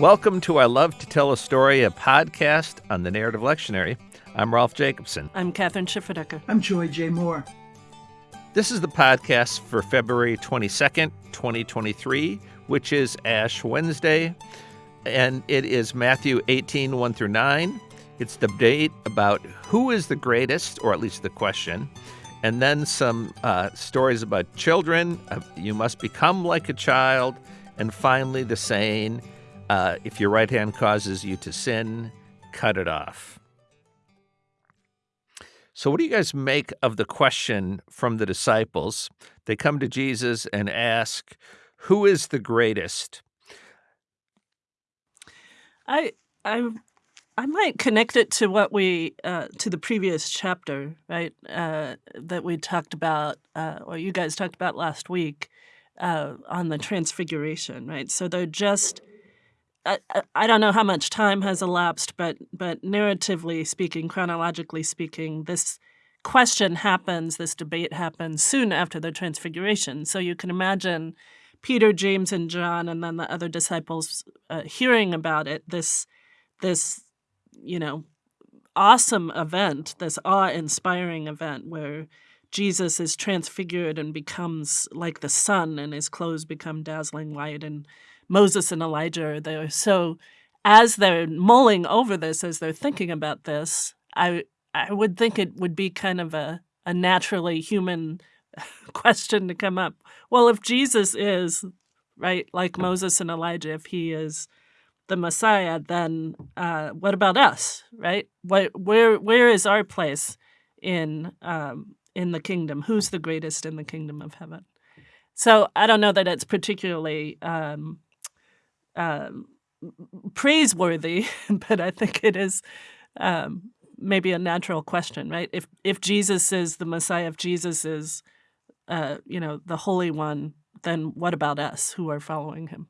Welcome to I Love to Tell a Story, a podcast on the Narrative Lectionary. I'm Rolf Jacobson. I'm Kathryn Schifferdecker. I'm Joy J. Moore. This is the podcast for February 22nd, 2023, which is Ash Wednesday, and it is Matthew 18, 1 through 9. It's the debate about who is the greatest, or at least the question, and then some uh, stories about children. Uh, you must become like a child, and finally the saying, uh, if your right hand causes you to sin, cut it off. So, what do you guys make of the question from the disciples? They come to Jesus and ask, Who is the greatest? I, I, I might connect it to what we uh, to the previous chapter, right? Uh, that we talked about, uh, or you guys talked about last week uh, on the transfiguration, right? So they're just I, I don't know how much time has elapsed, but but narratively speaking, chronologically speaking, this question happens, this debate happens soon after the transfiguration. So you can imagine Peter, James, and John, and then the other disciples uh, hearing about it. This this you know awesome event, this awe-inspiring event where Jesus is transfigured and becomes like the sun, and his clothes become dazzling white, and Moses and Elijah are there. So as they're mulling over this, as they're thinking about this, I I would think it would be kind of a, a naturally human question to come up. Well, if Jesus is, right, like Moses and Elijah, if he is the Messiah, then uh, what about us, right? What, where where is our place in um, in the kingdom? Who's the greatest in the kingdom of heaven? So I don't know that it's particularly um, um, praiseworthy, but I think it is um, maybe a natural question, right? If if Jesus is the Messiah, if Jesus is, uh, you know, the Holy One, then what about us who are following him?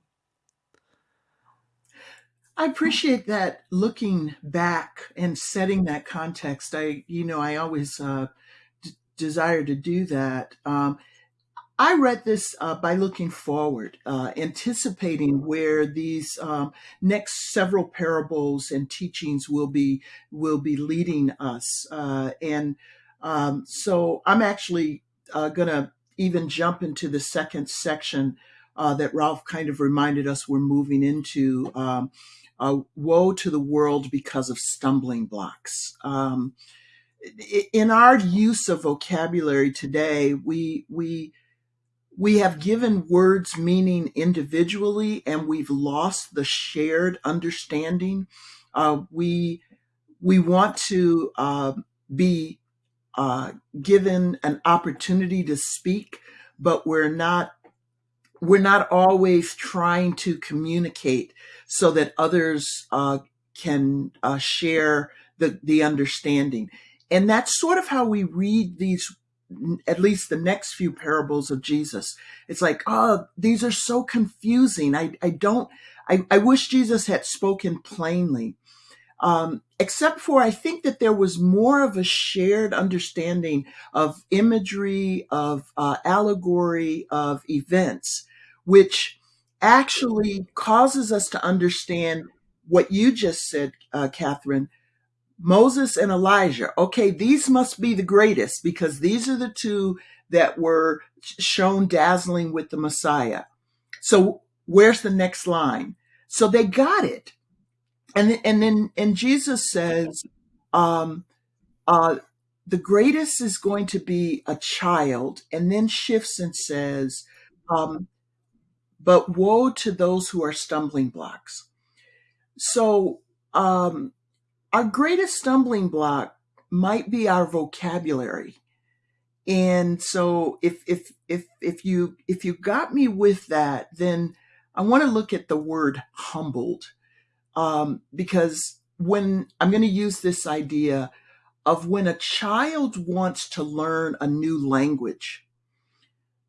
I appreciate that looking back and setting that context. I, you know, I always uh, desire to do that. Um, I read this uh, by looking forward, uh, anticipating where these um, next several parables and teachings will be will be leading us, uh, and um, so I'm actually uh, going to even jump into the second section uh, that Rolf kind of reminded us we're moving into. Um, woe to the world because of stumbling blocks. Um, in our use of vocabulary today, we we we have given words meaning individually and we've lost the shared understanding. Uh, we we want to uh, be uh, given an opportunity to speak, but we're not we're not always trying to communicate so that others uh, can uh, share the the understanding. And that's sort of how we read these at least the next few parables of Jesus. It's like, oh, these are so confusing. I, I don't, I, I wish Jesus had spoken plainly. Um, except for I think that there was more of a shared understanding of imagery, of uh, allegory, of events, which actually causes us to understand what you just said, uh, Kathryn, Moses and Elijah. Okay, these must be the greatest because these are the two that were shown dazzling with the Messiah. So where's the next line? So they got it. And and then and Jesus says, um, uh, the greatest is going to be a child, and then shifts and says, um, but woe to those who are stumbling blocks. So um, our greatest stumbling block might be our vocabulary. And so if if if if you if you got me with that, then I want to look at the word humbled. Um, because when I'm going to use this idea of when a child wants to learn a new language,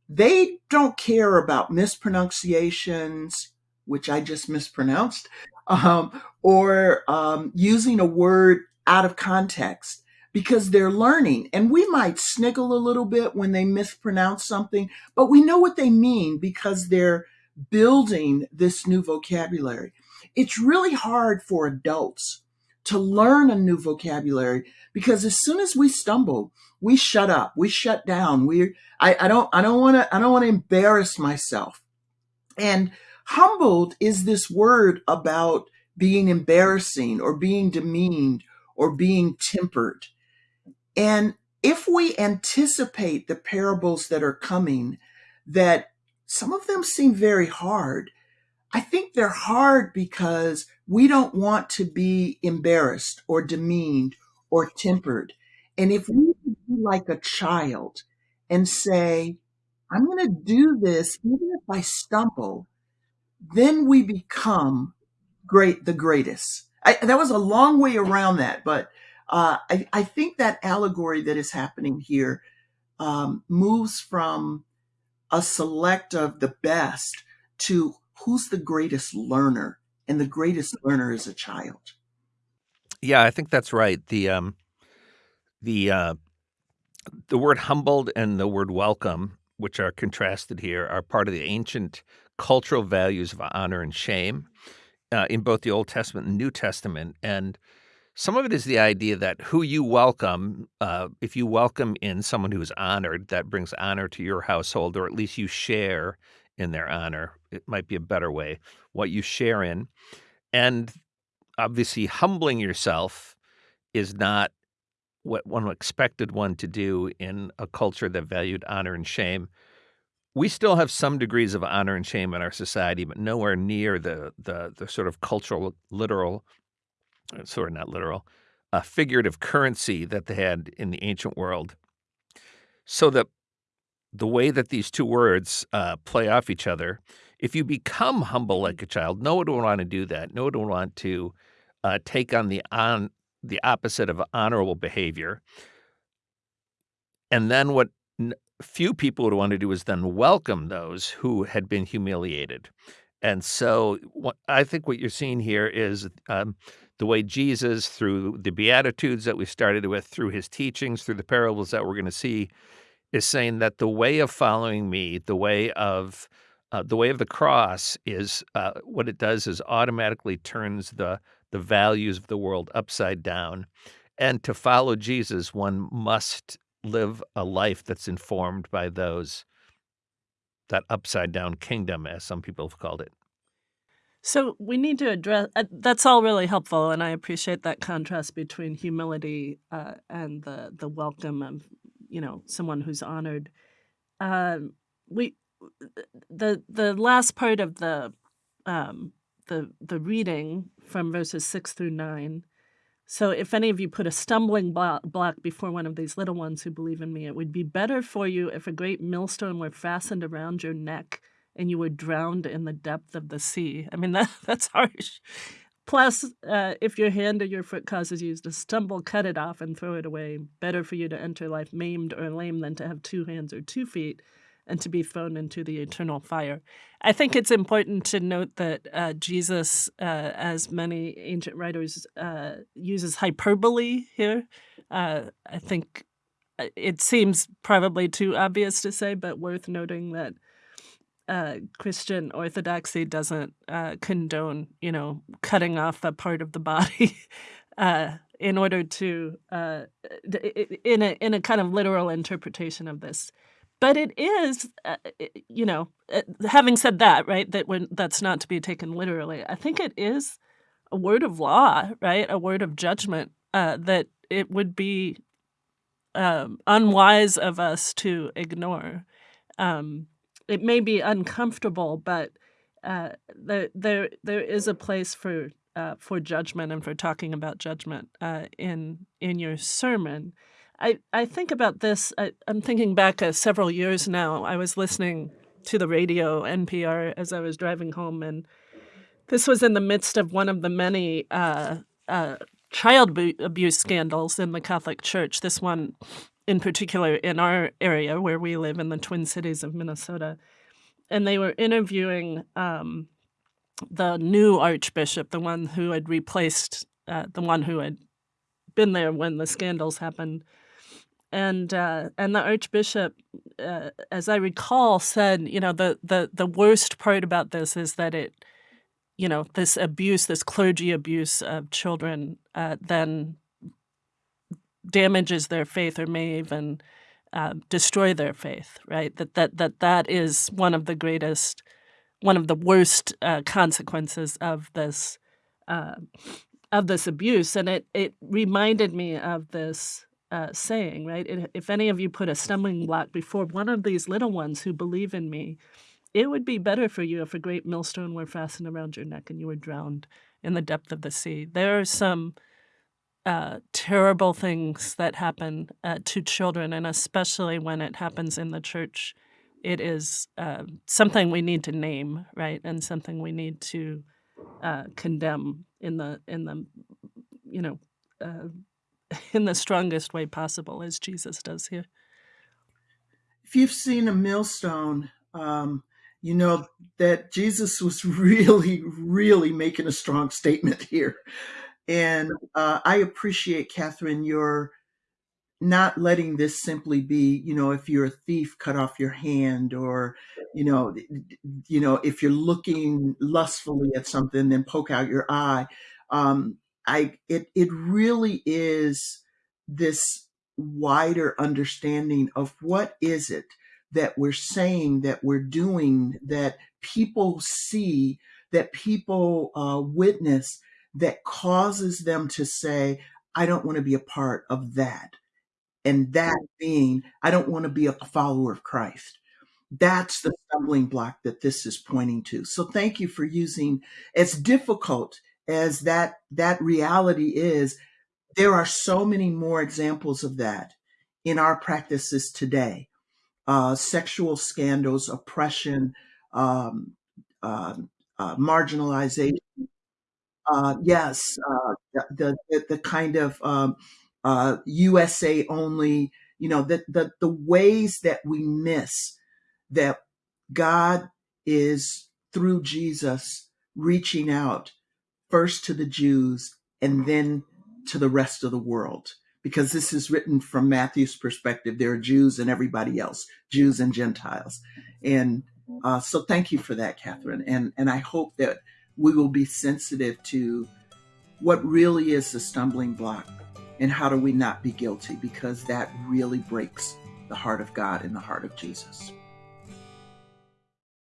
they don't care about mispronunciations, which I just mispronounced, um, or um, using a word out of context because they're learning. And we might sniggle a little bit when they mispronounce something, but we know what they mean because they're building this new vocabulary. It's really hard for adults to learn a new vocabulary because as soon as we stumble, we shut up, we shut down. We I, I don't I don't want to I don't want to embarrass myself. And humbled is this word about being embarrassing or being demeaned or being tempered. And if we anticipate the parables that are coming, that some of them seem very hard, I think they're hard because we don't want to be embarrassed or demeaned or tempered. And if we be like a child and say, I'm going to do this, even if I stumble, then we become great, the greatest. I, that was a long way around that, but uh, I, I, think that allegory that is happening here um, moves from a select of the best to who's the greatest learner, and the greatest learner is a child. Yeah, I think that's right. The um, the uh, the word humbled and the word welcome, which are contrasted here, are part of the ancient cultural values of honor and shame uh, in both the Old Testament and New Testament. And some of it is the idea that who you welcome, uh, if you welcome in someone who is honored, that brings honor to your household, or at least you share in their honor. It might be a better way, what you share in. And obviously, humbling yourself is not what one expected one to do in a culture that valued honor and shame. We still have some degrees of honor and shame in our society, but nowhere near the the, the sort of cultural, literal, uh, sort of not literal, uh, figurative currency that they had in the ancient world. So that the way that these two words uh, play off each other, if you become humble like a child, no one would want to do that. No one would want to uh, take on the on the opposite of honorable behavior. And then what few people would want to do is then welcome those who had been humiliated. And so what, I think what you're seeing here is um, the way Jesus, through the Beatitudes that we started with, through his teachings, through the parables that we're going to see, is saying that the way of following me, the way of uh, the way of the cross is uh, what it does is automatically turns the the values of the world upside down. And to follow Jesus, one must live a life that's informed by those that upside down kingdom, as some people have called it. So we need to address uh, that's all really helpful, and I appreciate that contrast between humility uh, and the the welcome of you know someone who's honored. Um, we the the last part of the um, the the reading from verses six through nine. So if any of you put a stumbling block before one of these little ones who believe in me, it would be better for you if a great millstone were fastened around your neck and you were drowned in the depth of the sea. I mean that that's harsh. Plus, uh, if your hand or your foot causes you to stumble, cut it off and throw it away. Better for you to enter life maimed or lame than to have two hands or two feet and to be thrown into the eternal fire. I think it's important to note that uh, Jesus, uh, as many ancient writers, uh, uses hyperbole here. Uh, I think uh, it seems probably too obvious to say, but worth noting that uh, Christian orthodoxy doesn't condone, you know, cutting off a part of the body. in order to, in a in a kind of literal interpretation of this, but it is, uh, you know, uh, having said that, right, that when that's not to be taken literally, I think it is a word of law, right, a word of judgment uh, that it would be um, unwise of us to ignore. Um, it may be uncomfortable, but uh, there, there, there is a place for uh, for judgment and for talking about judgment uh, in in your sermon. I, I think about this. I, am thinking back uh, several years now. I was listening to the radio, NPR, as I was driving home, and this was in the midst of one of the many uh, uh, child abuse scandals in the Catholic Church. This one, in particular, in our area where we live in the Twin Cities of Minnesota. And they were interviewing um, the new archbishop, the one who had replaced uh, the one who had been there when the scandals happened and uh, and the archbishop, uh, as I recall, said, you know, the the the worst part about this is that it, you know, this abuse, this clergy abuse of children, uh, then damages their faith or may even uh, destroy their faith. Right? That that that that is one of the greatest, one of the worst uh, consequences of this. Uh, of this abuse, and it it reminded me of this uh, saying, right? It, if any of you put a stumbling block before one of these little ones who believe in me, it would be better for you if a great millstone were fastened around your neck and you were drowned in the depth of the sea. There are some uh, terrible things that happen uh, to children, and especially when it happens in the church, it is uh, something we need to name, right, and something we need to uh, condemn in the in the you know uh, in the strongest way possible, as Jesus does here. If you've seen a millstone, um, you know that Jesus was really, really making a strong statement here. And uh, I appreciate, Kathryn, your not letting this simply be, you know, if you're a thief, cut off your hand, or, you know, you know, if you're looking lustfully at something, then poke out your eye. Um, I it it really is this wider understanding of what is it that we're saying that we're doing that people see that people uh, witness that causes them to say i don't want to be a part of that. And that being i don't want to be a follower of christ. That's the stumbling block that this is pointing to. So thank you for using as difficult as that that reality is there are so many more examples of that in our practices today. Uh, sexual scandals oppression um, uh, uh, marginalization. Uh, yes uh, the, the, the kind of um, usa uh, only you know the, the the ways that we miss that god is through jesus reaching out first to the Jews and then to the rest of the world. Because this is written from Matthew's perspective. There are Jews and everybody else, Jews and Gentiles. And uh, so thank you for that, Kathryn. And, and I hope that we will be sensitive to what really is the stumbling block and how do we not be guilty because that really breaks the heart of God and the heart of Jesus.